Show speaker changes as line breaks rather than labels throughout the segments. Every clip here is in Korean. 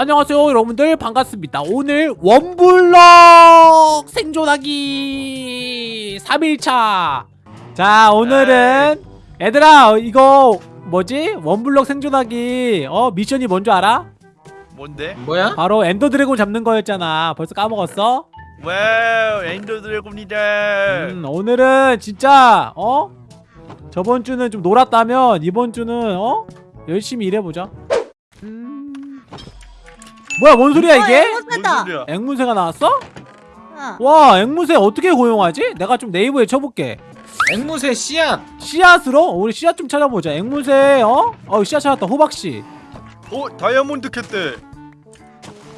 안녕하세요 여러분들 반갑습니다 오늘 원블럭 생존하기 3일차 자 오늘은 얘들아 이거 뭐지 원블럭 생존하기 어 미션이 뭔 줄 알아?
뭔데?
뭐야?
바로 엔더 드래곤 잡는 거였잖아 벌써 까먹었어?
wow 엔더 드래곤이다
음 오늘은 진짜 어? 저번 주는 좀 놀았다면 이번 주는 어? 열심히 일해보자 음... 뭐야 뭔 소리야 이게?
뭔다
소리야
앵무새가 나왔어?
어.
와 앵무새 어떻게 고용하지? 내가 좀 네이버에 쳐볼게
앵무새 씨앗
씨앗으로? 우리 씨앗 좀 찾아보자 앵무새 어? 어 씨앗 찾았다 호박씨
어 다이아몬드 캤대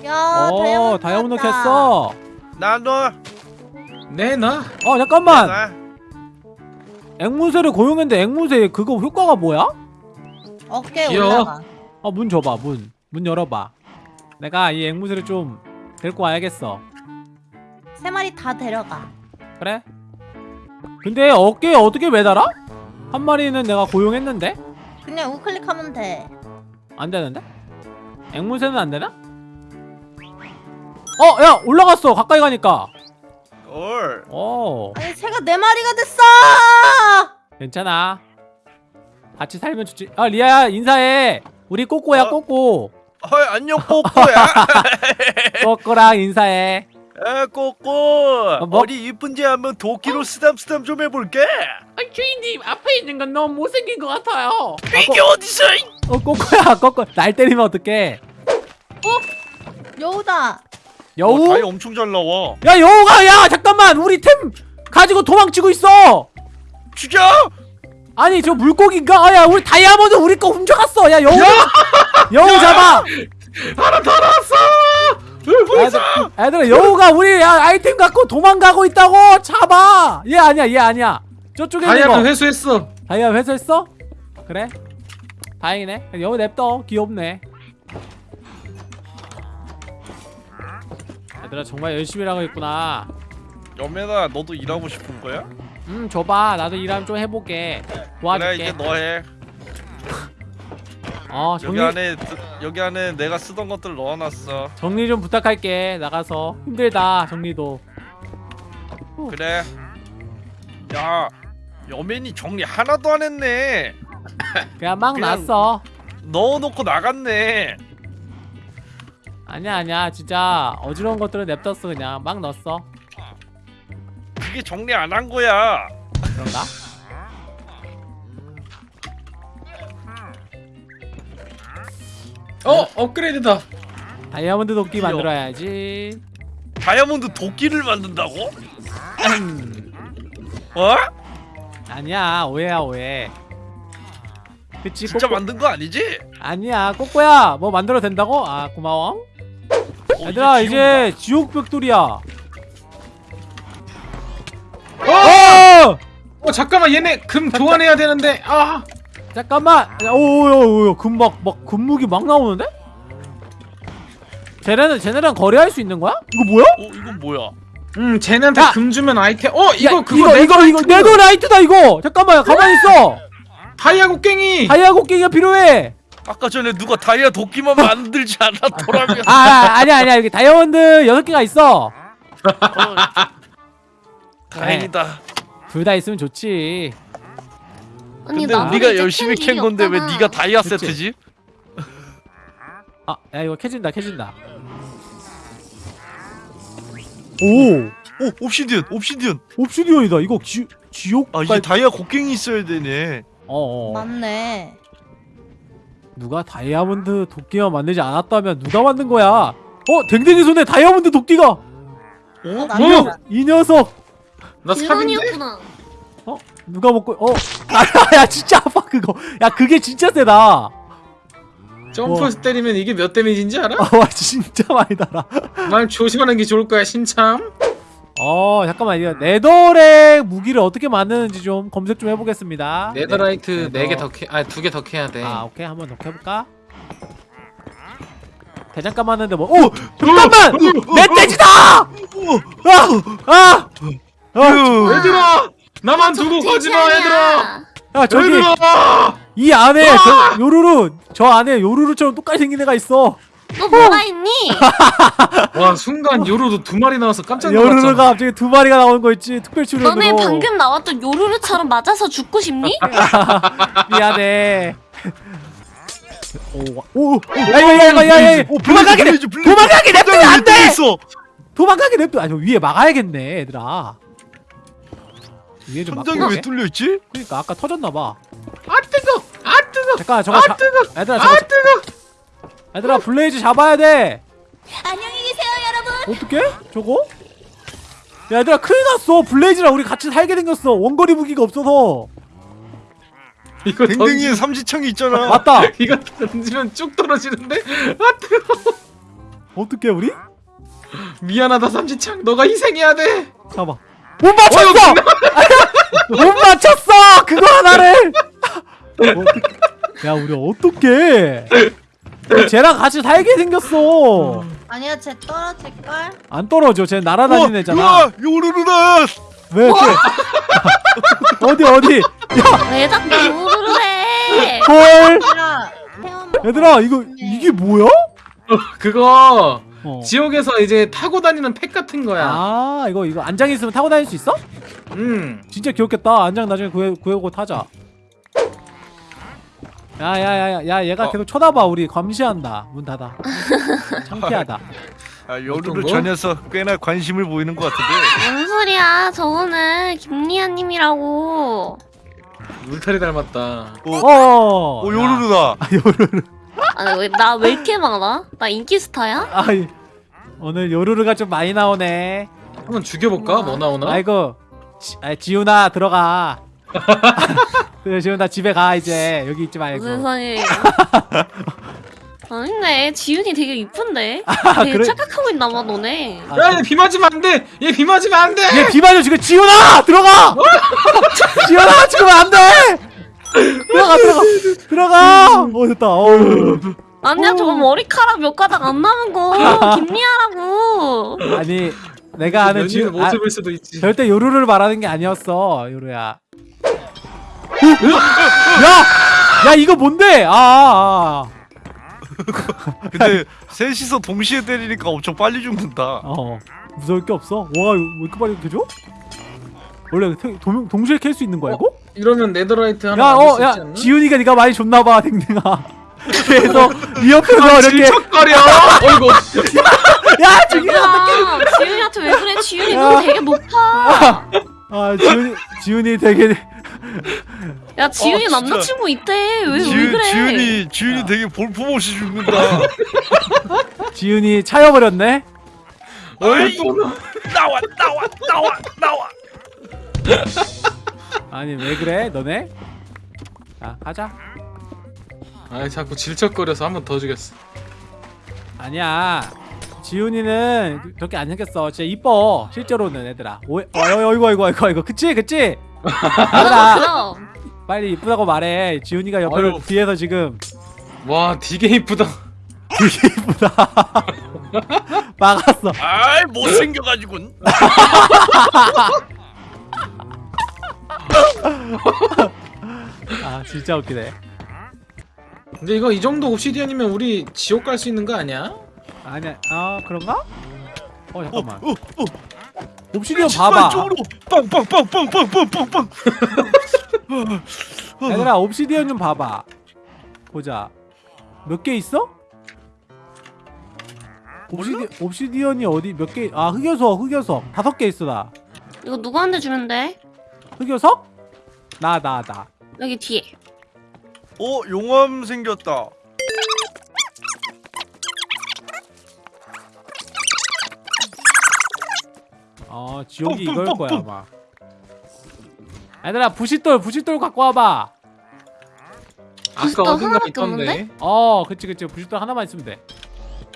야,
어
다이아몬드.
캤어
나너
내놔
어 잠깐만
나
앵무새를 고용했는데 앵무새 그거 효과가 뭐야?
어깨
귀여워.
올라가.
아문 줘봐 문문 열어봐 내가 이 앵무새를 좀 데리고 와야겠어
세 마리 다 데려가.
그래? 근데 어깨에 어떻게 매달아? 한 마리는 내가 고용했는데?
그냥 우클릭하면 돼.
안 되는데? 앵무새는 안 되나? 어! 야! 올라갔어! 가까이 가니까! 헐어
아니 새가 네 마리가 됐어.
괜찮아 같이 살면 좋지 아 리아야 인사해 우리 꼬꼬야
어?
꼬꼬
헐 안녕 꼬꼬야.
꼬꼬랑 인사해.
아 꼬꼬.
뭐?
어디 이쁜지 한번 도끼로 쓰담쓰담 좀 해볼게.
아 주인님 앞에 있는 건 너무 못생긴 것 같아요.
이게 어디서 이-
어 꼬꼬야 꼬꼬. 날 때리면 어떡해?
여우다.
여우?
어, 다이 엄청 잘 나와.
야 여우가 야 잠깐만. 우리 템 가지고 도망치고 있어.
죽여
아니 저 물고기인가? 아야 우리 다이아몬드 우리 거 훔쳐갔어. 야 여우 여우 잡아.
하나 더 나왔어!
애들, 애들아 여우가 우리 야, 아이템 갖고 도망가고 있다고? 잡아. 얘 아니야 얘 아니야. 저쪽에 거.
회수했어.
다이아 회수했어? 그래. 다행이네. 여우 냅둬. 귀엽네. 얘들아 정말 열심히 일하고 있구나.
여매나 너도 일하고 싶은 거야?
음 줘봐. 나도 일하면 좀 해볼게.
그래
도와줄게.
이제 너해.
어
여기
정리
안에 드- 여기 안에 내가 쓰던 것들 넣어놨어.
정리 좀 부탁할게. 나가서. 힘들다 정리도.
그래. 야 여맨이 정리 하나도 안 했네.
그냥 막
그냥-
났어.
넣어놓고 나갔네.
아니야 아니야. 진짜 어지러운 것들은 냅뒀어 그냥. 막 넣었어
그게 정리 안 한 거야
그런가?
어 업그레이드다
다이아몬드 도끼
귀여워.
만들어야지
다이아몬드 도끼를 만든다고?
음,
어?
아니야 오해야 오해 그치
진짜
꼬꼬
만든 거 아니지?
아니야 꼬꼬야 뭐 만들어도 된다고? 아 고마워
어,
얘들아
이제
이제 지옥 벽돌이야
어!
어!
어 잠깐만 얘네 금 교환해야 되는데 아
잠깐만 오오오 금막 막 금묵이 막 나오는데? 쟤네는 쟤네랑 거래할 수 있는 거야? 이거 뭐야?
어 이건 뭐야?
음 쟤네한테
야!
금 주면 아이템 어 이거
야,
그거
이거 이거 이거
네더라이트.
네더라이트다 이거 잠깐만 가만히 있어
다이아 곡괭이
다이아 곡괭이가 필요해
아까 전에 누가 다이아 도끼만 만들지 않았더라면
아, 아 아니야 아니야 여기 다이아몬드 6개가 있어
어, 다행이다
둘다 있으면 좋지
아니
근데
이제
열심히 캔캔 건데 왜
없잖아.
네가 다이아
그치?
세트지?
아 야 이거 캐진다 캐진다 오
오 옵시디언 옵시디언
옵시디언이다 이거 지, 지옥
아 이게 다이아 곡괭이 있어야 되네
어 어
맞네.
누가 다이아몬드 도끼만 만들지 않았다면 누가 만든 거야 어 댕댕이 손에 다이아몬드 도끼가
어?
어.
이 녀석
나 삽인데?
빌런이었구나.
누가 먹고 어야 진짜 아파 그거 야 그게 진짜 세다
점프해서 때리면 이게 몇 데미지인지 알아?
아, 와 진짜 많이 달아
말 조심하는 게 좋을 거야 신참
어 잠깐만 이거 네더렉 무기를 어떻게 만드는지 좀 검색 좀 해보겠습니다
네더라이트
네,
4개 더 캐.. 아니 2개 더 캐야
돼아 오케이 한 번 더 해볼까? 대장간 맞는데 뭐 오! 잠깐만! 멧돼지다! 아! 아! 아!
얘들아! 나만 두고 가지마 얘들아!
야 저기
얘들아!
이 안에 저 요루루 저 안에 요루루처럼 똑같이 생긴 애가 있어
너 뭐가 있니?
와 순간 요로도 두 마리 나와서 깜짝 놀랐잖아.
여르르가 갑자기 두 마리가 나오는 거 있지 특별 출연으로
너네 방금 나왔던 요루루처럼 맞아서 죽고 싶니?
미안해 오오 야야야야야 도망가게 내 도망가게 냅두면 안돼 도망가게 냅두 아니 위에 막아야겠네 얘들아 위에 좀
함정이 왜 뚫려 있지?
그러니까 아까 터졌나 봐
아 뜨거. 아 뜨거.
잠깐 저거
아
자,
뜨거.
얘들아 저거
아
자-
뜨거.
얘들아 블레이즈 잡아야 돼
안녕히 계세요 여러분.
어떻게? 저거? 야, 얘들아 큰일 났어 블레이즈랑 우리 같이 살게 생겼어 원거리 무기가 없어서
이거
댕댕이에
던지,
삼지창이 있잖아.
맞다
이거 던지면 쭉 떨어지는데. 아 뜨거.
어떻게 우리?
미안하다 삼지창. 너가 희생해야 돼.
잡아 못 맞췄어! 못 맞췄어! 그거 하나를! 야 우리 어떡해 쟤랑 같이 살게 생겼어
아니야 쟤 떨어질 걸.
안 떨어져 쟤 날아다니는 애잖아
요루루다.
왜? 쟤- 어디 어디
왜 자꾸 요루루해?
헐야 태원.
얘들아 이거 이게 뭐야?
그거
어.
지옥에서 이제 타고 다니는 팩 같은 거야.
아 이거 이거 안장 있으면 타고 다닐 수 있어?
음.
진짜 귀엽겠다. 안장 나중에 구해 구해오고 타자. 야야야야 야 얘가
어.
계속 쳐다봐 우리 감시한다. 문 닫아. 창피하다.
아, 요루루
거?
저 녀석 꽤나 관심을 보이는 것 같은데.
뭔 소리야? 저거는 김리아님이라고.
울타리 닮았다.
어,
어.
어 요루루다.
야, 요루루.
아니 왜나왜 이렇게 많아? 나 인기 스타야?
아이 오늘 요루루가 좀 많이 나오네.
한번 죽여볼까? 뭐 나오나?
아이고 지, 아, 지훈아 들어가. 그래 지훈아 집에 가 이제 여기 있지 말고.
소리야? 아닌데 지윤이 되게 이쁜데? 되게
아, 그래?
착각하고 있나봐 너네.
아,
야, 얘비 맞으면 안 돼. 얘 비 맞으면 안 돼.
얘 비만요 지금 지훈아 들어가. 지훈아 지금 안 돼. 들어가 들어가 들어가. 어 됐다. 어우.
아니야 저거 머리카락 몇 가닥 안 남은 거 김리아라고.
아니 내가 아는 지훈 아,
모습일 수도 있지.
절대 요루를 말하는 게 아니었어 요루야. 야! 야 이거 뭔데? 아, 아, 아.
근데 셋이서 동시에 때리니까 엄청 빨리 죽는다.
어 무서울 게 없어. 와왜 이렇게 빨리 캐줘? 원래 태- 동, 동시에 캘 수 있는 거야 이거?
이러면 네더라이트 하나
야, 어,
수
야? 지훈이가 네가 많이 줬나봐, 댕댕아. 그래서 이 옆에서 이렇게,
질척거려. 어이구.
야, 죽이면
야 지윤이한테 왜 그래? 지윤이
야.
너 되게 높아.
아, 지훈이, 지훈이 되게,
야 지윤이
어, 진짜.
남자친구 있대. 왜왜
지윤,
그래?
지윤이 지윤이 되게 볼품없이 죽는다.
지훈이 차여버렸네?
어이.
나와 나와 나와 나와.
아니, 왜 그래, 너네? 자, 가자.
아, 자꾸 질척거려서 한 번더 죽였어.
아니야. 지훈이는 저렇게 안 생겼어. 진짜 이뻐. 실제로는 애들아. 오해, 어, 어이구, 어이구, 어이구, 어이구. 그치, 그치?
그럼
얘들아. 빨리 이쁘다고 말해. 지훈이가 옆에
아유.
뒤에서 지금
와, 되게 이쁘다.
되게 이쁘다. 막았어.
아이 못생겨가지군.
아, 진짜 웃기네.
근데 이거 이 정도 옵시디언이면 우리 지옥 갈 수 있는 거 아니야?
아니야, 아 그런가? 어 잠깐만.
어, 어.
옵시디언 봐봐.
빵빵빵빵빵빵빵빵.
얘들아 옵시디언 좀 봐봐. 보자. 몇 개 있어? 옵시디 옵시디언이 어디 몇 개? 아 흑요석 흑요석 다섯 개 있어 나.
이거 누구한테 주면 돼?
흑요석? 나 나 나.
여기 뒤에.
어 용암 생겼다.
어 지옥이
뿡,
이걸
뿡,
거야
뿡.
아마. 얘들아 부싯돌 부싯돌 갖고 와봐.
아까
부싯돌
어딘가 있던데.
어 그치 그치 부싯돌 하나만 있으면 돼.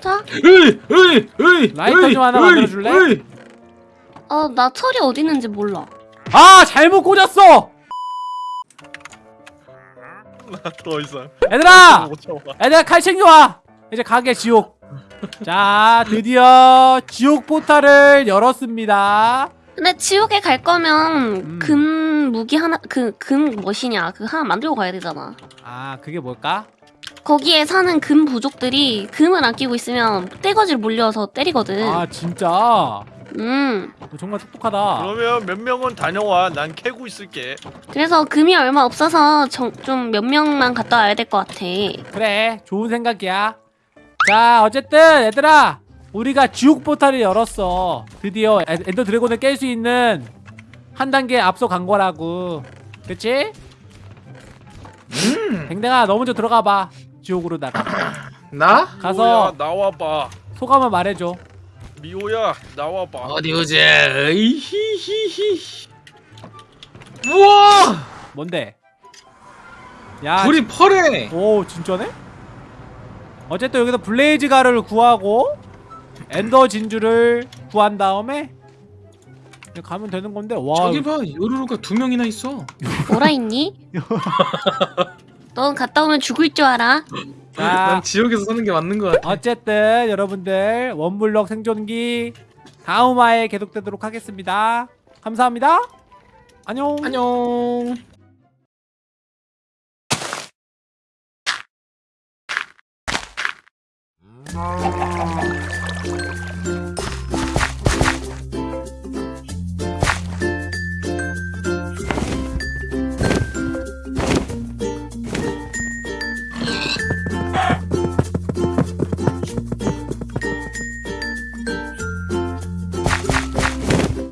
자,
으이, 으이, 으이,
라이터 좀 하나 만들어줄래?
어, 나 철이 어디 있는지 몰라.
아 잘못 꽂았어.
더 이상.
얘들아. 애들 칼 챙겨와 이제 가게 지옥 자 드디어 지옥 포탈을 열었습니다
근데 지옥에 갈 거면
음.
금 무기 하나 그 금 뭐시냐 그 하나 만들고 가야 되잖아.
아 그게 뭘까?
거기에 사는 금 부족들이 금을 아끼고 있으면 떼거지를 몰려서 때리거든.
아 진짜
음.
너 정말 똑똑하다
그러면 몇 명은 다녀와. 난 캐고 있을게.
그래서 금이 얼마 없어서 좀 몇 명만 갔다 와야 될 것 같아.
그래 좋은 생각이야 자 어쨌든 얘들아 우리가 지옥 포탈을 열었어 드디어 에- 엔더 드래곤을 깰 수 있는 한 단계 앞서 간 거라고 그치?
음.
댕댕아 너 먼저 들어가 봐 지옥으로다가
나?
가서
미호야, 나와봐.
소감을 말해줘
미호야 나와봐.
어디 보자. 으이히히히. 우와!
뭔데? 야
불이 펄해.
오 진짜네? 어쨌든 여기서 블레이즈 가루를 구하고 엔더 진주를 구한 다음에 가면 되는 건데 와
저기 봐, 요루루가 두 명이나 있어.
뭐라 했니? 넌 갔다 오면 죽을 줄 알아.
자난 지옥에서 사는 게 맞는 것 같아.
어쨌든 여러분들 원블럭 생존기 다음 화에 계속되도록 하겠습니다 감사합니다 안녕
안녕.
음.